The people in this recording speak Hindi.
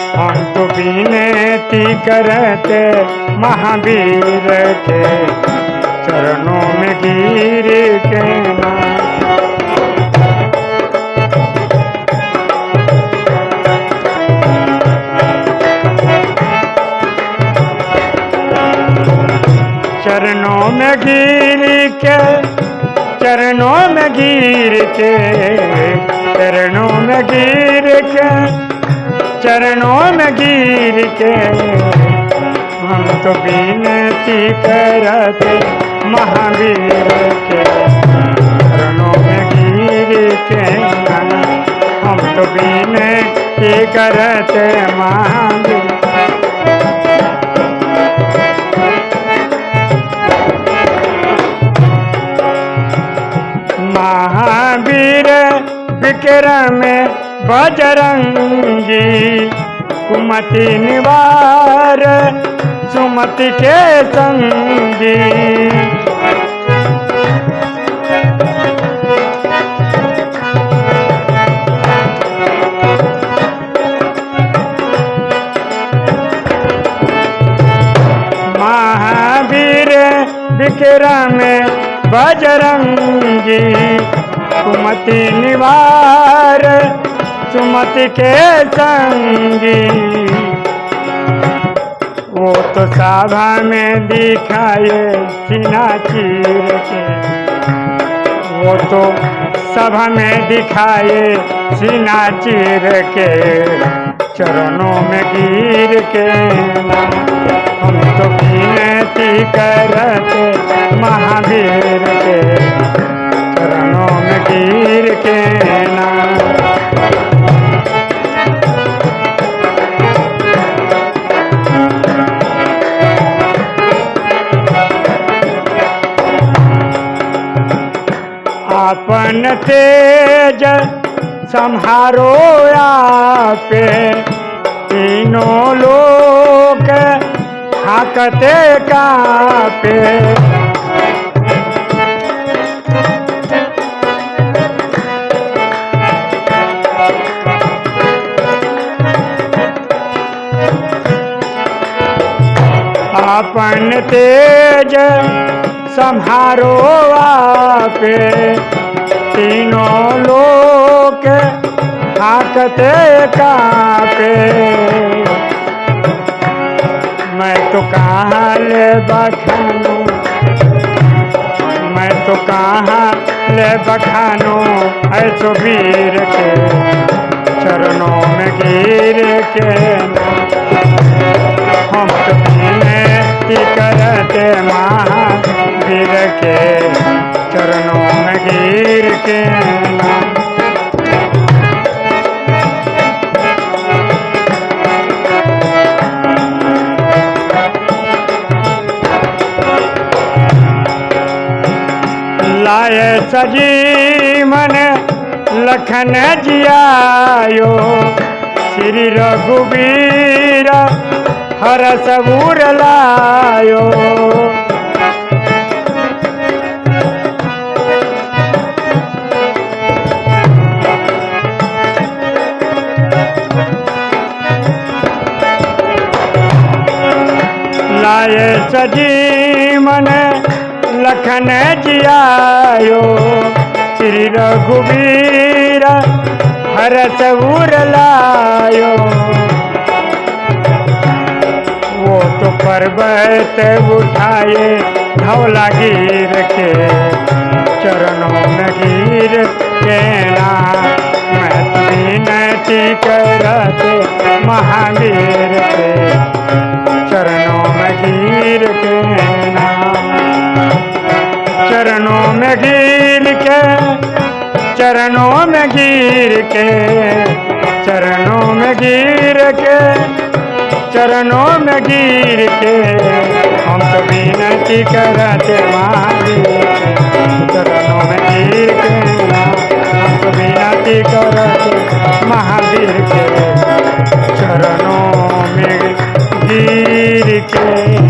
हम विनती करते महावीर के चरणों में गिर के चरणों में गिर के, चरणों में गिर के, चरणों में गिर के चरणों में गिर के हम तो विनती करते महावीर के। चरणों में गिर के हम तो विनती करते महावीर। महावीर विक्रम बजरंगी कुमति निवार सुमति के संगी। महावीर विक्रम बजरंगी कुमति निवार सुमति के संगी। वो तो सभा में दिखाए सीना चीर के। वो तो सभा में दिखाए सीना चीर के। चरणों में गिर के। हम तो अपन तेज संहारो आपे। तीनों लोग हाकते कापे। अपन तेज संहारो आपे। तीनों लोग हाकते कापे। मैं तो कहाँ ले बखानू, मैं तो कहाँ ले बखानू, ऐसो वीर के चरणों में गिर के। लाए सजी मन लखन जियायो। श्री रघुबीर हर सबूर लायो। लाए सजी मन लखन जियायो, श्री रघुवीर हर सबूर लायो वो तो पर्वत उठाए, धौला गिर के, चरणों में गिर के ना। मैं तो विनती महावीर में गिर के चरणों में गिर के, चरणों में गिर के, चरणों में गिर के, हम तो विनती करते चरणों में गिर के, हम तो विनती करते महावीर के, चरणों में गिर के।